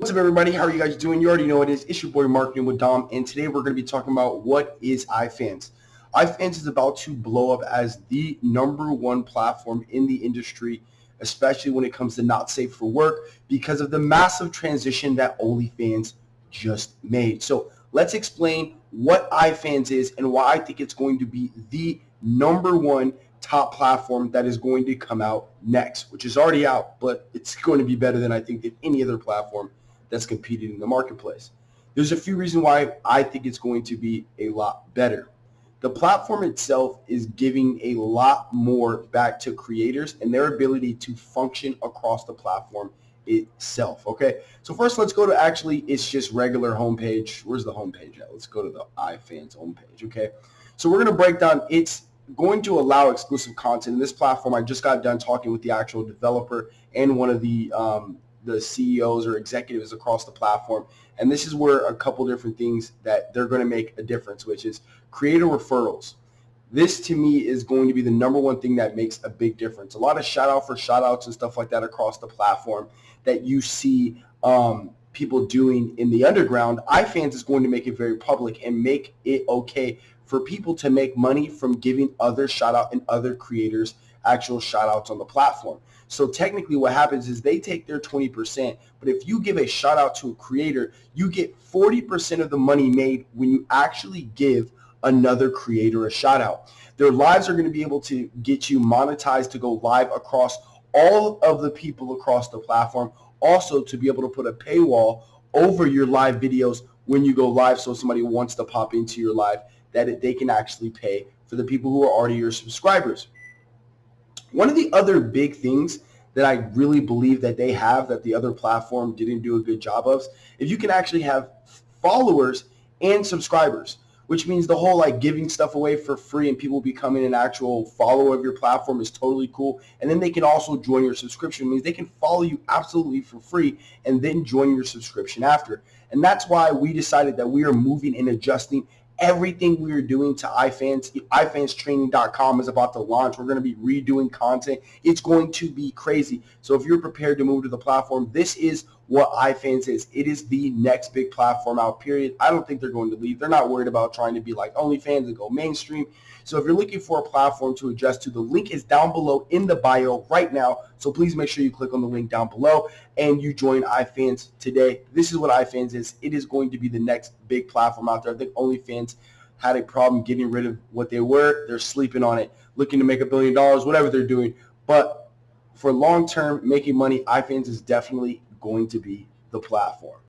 What's up everybody? How are you guys doing? You already know it is. It's your boy Marketing with Dom and today we're going to be talking about what is iFans. iFans is about to blow up as the number one platform in the industry, especially when it comes to not safe for work because of the massive transition that OnlyFans just made. So let's explain what iFans is and why I think it's going to be the number one top platform that is going to come out next, which is already out, but it's going to be better than I think than any other platform that's competing in the marketplace. There's a few reasons why I think it's going to be a lot better. The platform itself is giving a lot more back to creators and their ability to function across the platform itself. Okay, so first let's go to actually it's just regular homepage. Where's the homepage at? Let's go to the iFans homepage. Okay, so we're gonna break down. It's going to allow exclusive content. In this platform, I just got done talking with the actual developer and one of the um, the CEOs or executives across the platform. And this is where a couple different things that they're going to make a difference, which is creator referrals. This to me is going to be the number one thing that makes a big difference. A lot of shout out for shout outs and stuff like that across the platform that you see um, people doing in the underground. iFans is going to make it very public and make it okay for people to make money from giving other shout out and other creators actual shout outs on the platform. So technically what happens is they take their 20%, but if you give a shout out to a creator, you get 40% of the money made when you actually give another creator a shout out. Their lives are going to be able to get you monetized to go live across all of the people across the platform. Also to be able to put a paywall over your live videos when you go live so if somebody wants to pop into your live that they can actually pay for the people who are already your subscribers. One of the other big things that I really believe that they have that the other platform didn't do a good job of, if you can actually have followers and subscribers, which means the whole like giving stuff away for free and people becoming an actual follower of your platform is totally cool. And then they can also join your subscription. It means they can follow you absolutely for free and then join your subscription after. And that's why we decided that we are moving and adjusting everything we are doing to iFans. iFansTraining.com is about to launch. We're going to be redoing content. It's going to be crazy. So if you're prepared to move to the platform, this is what iFans is. It is the next big platform out, period. I don't think they're going to leave. They're not worried about trying to be like OnlyFans and go mainstream. So if you're looking for a platform to adjust to, the link is down below in the bio right now. So please make sure you click on the link down below and you join iFans today. This is what iFans is. It is going to be the next big platform out there. I think OnlyFans had a problem getting rid of what they were. They're sleeping on it, looking to make a billion dollars, whatever they're doing. But for long-term making money, iFans is definitely going to be the platform.